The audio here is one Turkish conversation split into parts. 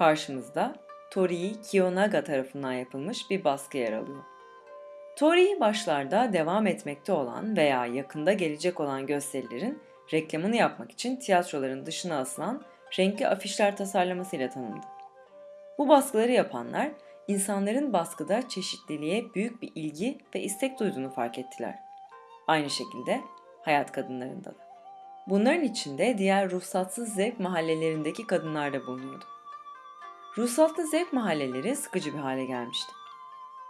Karşımızda Torii Kiyonaga tarafından yapılmış bir baskı yer alıyor. Torii başlarda devam etmekte olan veya yakında gelecek olan gösterilerin reklamını yapmak için tiyatroların dışına asılan renkli afişler tasarlamasıyla tanındı. Bu baskıları yapanlar insanların baskıda çeşitliliğe büyük bir ilgi ve istek duyduğunu fark ettiler. Aynı şekilde hayat kadınlarında da. Bunların içinde diğer ruhsatsız zevk mahallelerindeki kadınlar da bulunuyordu. Ruhsatlı zevk mahalleleri sıkıcı bir hale gelmişti.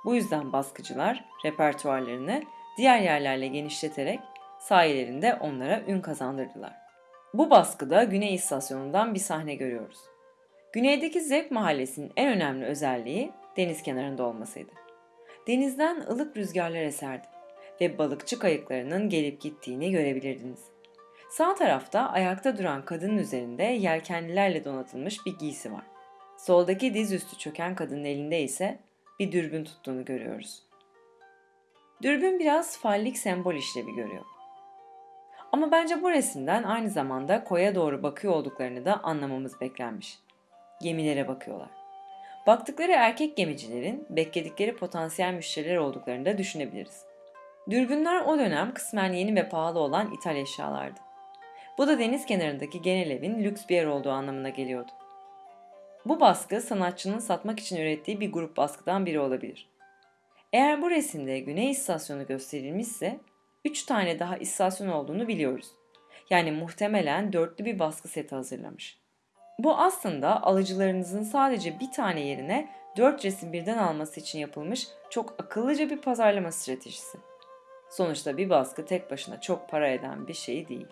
Bu yüzden baskıcılar repertuarlarını diğer yerlerle genişleterek sayelerinde onlara ün kazandırdılar. Bu baskıda Güney İstasyonu'ndan bir sahne görüyoruz. Güneydeki Zevk Mahallesi'nin en önemli özelliği deniz kenarında olmasıydı. Denizden ılık rüzgarlar eserdi ve balıkçı kayıklarının gelip gittiğini görebilirdiniz. Sağ tarafta ayakta duran kadının üzerinde yelkenlilerle donatılmış bir giysi var. Soldaki dizüstü çöken kadının elinde ise bir dürbün tuttuğunu görüyoruz. Dürbün biraz fallik sembol işlevi görüyor. Ama bence bu resimden aynı zamanda koya doğru bakıyor olduklarını da anlamamız beklenmiş. Gemilere bakıyorlar. Baktıkları erkek gemicilerin bekledikleri potansiyel müşteriler olduklarını da düşünebiliriz. Dürbünler o dönem kısmen yeni ve pahalı olan ithal eşyalardı. Bu da deniz kenarındaki genel evin lüks bir yer olduğu anlamına geliyordu. Bu baskı sanatçının satmak için ürettiği bir grup baskıdan biri olabilir. Eğer bu resimde Güney istasyonu gösterilmişse 3 tane daha istasyon olduğunu biliyoruz. Yani muhtemelen dörtlü bir baskı seti hazırlamış. Bu aslında alıcılarınızın sadece bir tane yerine 4 resim birden alması için yapılmış çok akıllıca bir pazarlama stratejisi. Sonuçta bir baskı tek başına çok para eden bir şey değil.